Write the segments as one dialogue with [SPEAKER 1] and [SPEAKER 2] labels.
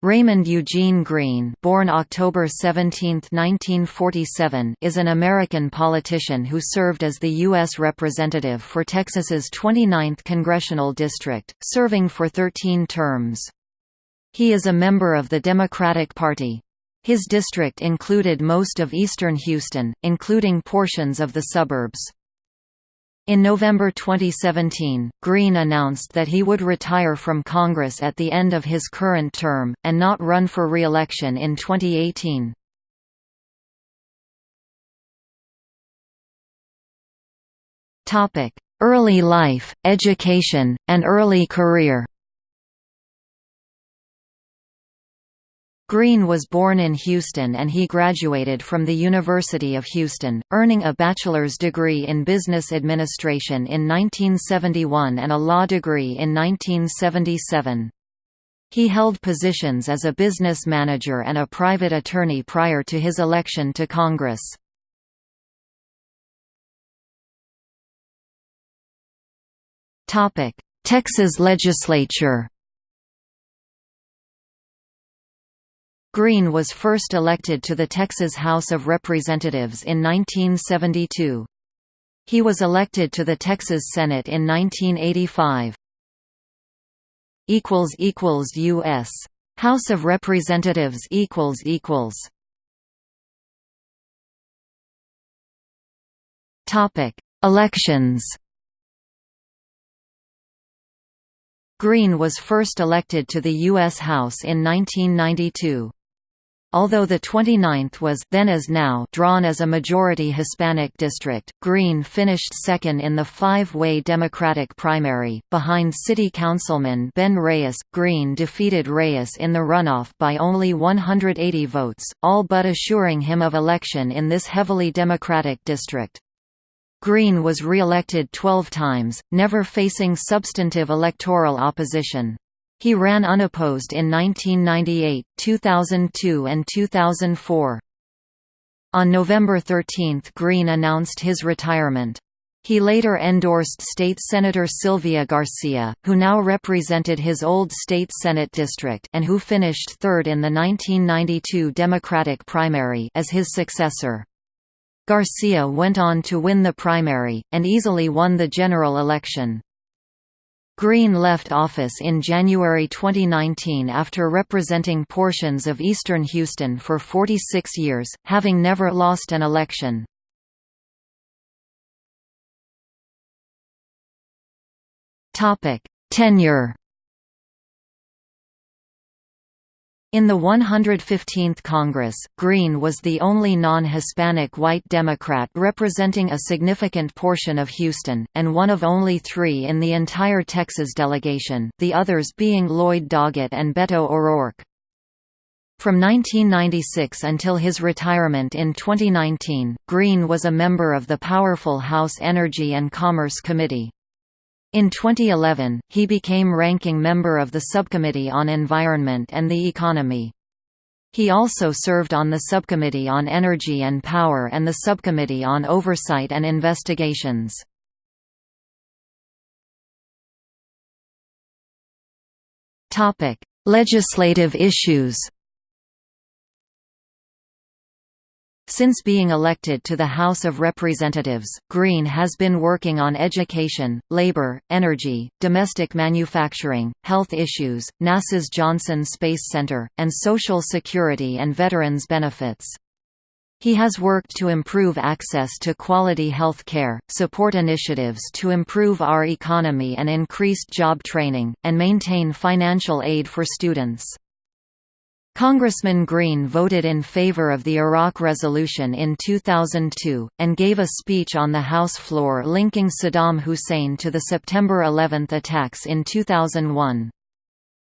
[SPEAKER 1] Raymond Eugene Green born October 17, 1947, is an American politician who served as the U.S. Representative for Texas's 29th Congressional District, serving for 13 terms. He is a member of the Democratic Party. His district included most of eastern Houston, including portions of the suburbs. In November 2017, Green announced that he would retire from Congress at the end of his current term, and not run for re-election in 2018. Early life, education, and early career Green was born in Houston and he graduated from the University of Houston, earning a bachelor's degree in business administration in 1971 and a law degree in 1977. He held positions as a business manager and a private attorney prior to his election to Congress. Texas legislature Green was first elected to the Texas House of Representatives in 1972. He was elected to the Texas Senate in 1985. U.S. House of Representatives Topic: Elections. Green was first elected to the U.S. House in 1992. Although the 29th was then as now drawn as a majority Hispanic district, Green finished second in the five-way Democratic primary, behind city councilman Ben Reyes. Green defeated Reyes in the runoff by only 180 votes, all but assuring him of election in this heavily Democratic district. Green was re-elected 12 times, never facing substantive electoral opposition. He ran unopposed in 1998, 2002 and 2004. On November 13 Green announced his retirement. He later endorsed State Senator Sylvia Garcia, who now represented his old state Senate district and who finished third in the 1992 Democratic primary as his successor. Garcia went on to win the primary, and easily won the general election. Green left office in January 2019 after representing portions of eastern Houston for 46 years, having never lost an election. Tenure In the 115th Congress, Green was the only non-Hispanic white Democrat representing a significant portion of Houston, and one of only three in the entire Texas delegation, the others being Lloyd Doggett and Beto O'Rourke. From 1996 until his retirement in 2019, Green was a member of the powerful House Energy and Commerce Committee. In 2011, he became ranking member of the Subcommittee on Environment and the Economy. He also served on the Subcommittee on Energy and Power and the Subcommittee on Oversight and Investigations. Legislative issues Since being elected to the House of Representatives, Green has been working on education, labor, energy, domestic manufacturing, health issues, NASA's Johnson Space Center, and Social Security and veterans benefits. He has worked to improve access to quality health care, support initiatives to improve our economy and increased job training, and maintain financial aid for students. Congressman Green voted in favor of the Iraq resolution in 2002, and gave a speech on the House floor linking Saddam Hussein to the September 11 attacks in 2001.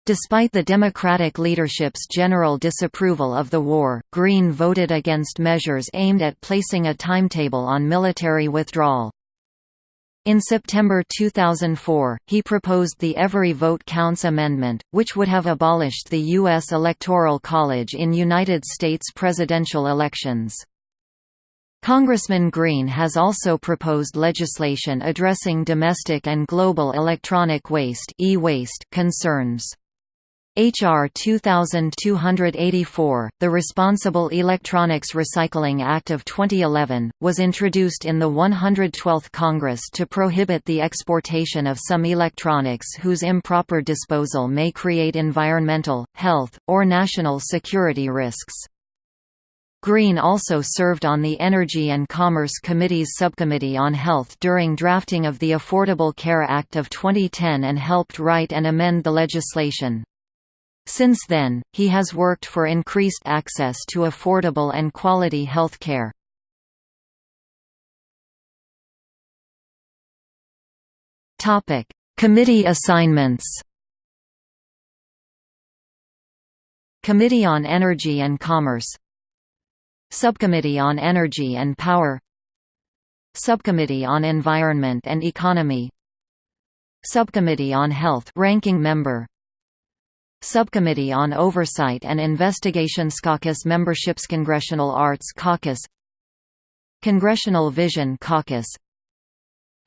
[SPEAKER 1] Despite the Democratic leadership's general disapproval of the war, Green voted against measures aimed at placing a timetable on military withdrawal. In September 2004, he proposed the Every Vote Counts Amendment, which would have abolished the U.S. Electoral College in United States presidential elections. Congressman Green has also proposed legislation addressing domestic and global electronic waste, e -waste concerns. H.R. 2284, the Responsible Electronics Recycling Act of 2011, was introduced in the 112th Congress to prohibit the exportation of some electronics whose improper disposal may create environmental, health, or national security risks. Green also served on the Energy and Commerce Committee's Subcommittee on Health during drafting of the Affordable Care Act of 2010 and helped write and amend the legislation. Since then, he has worked for increased access to affordable and quality health care. Committee assignments. Committee on Energy and Commerce. Subcommittee on Energy and Power. Subcommittee on Environment and Economy. Subcommittee on Health ranking member Subcommittee on Oversight and Investigations Caucus Memberships Congressional Arts Caucus Congressional Vision Caucus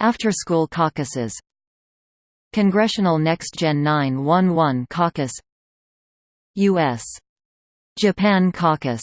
[SPEAKER 1] After School Caucuses Congressional Next Gen 911 Caucus U.S. Japan Caucus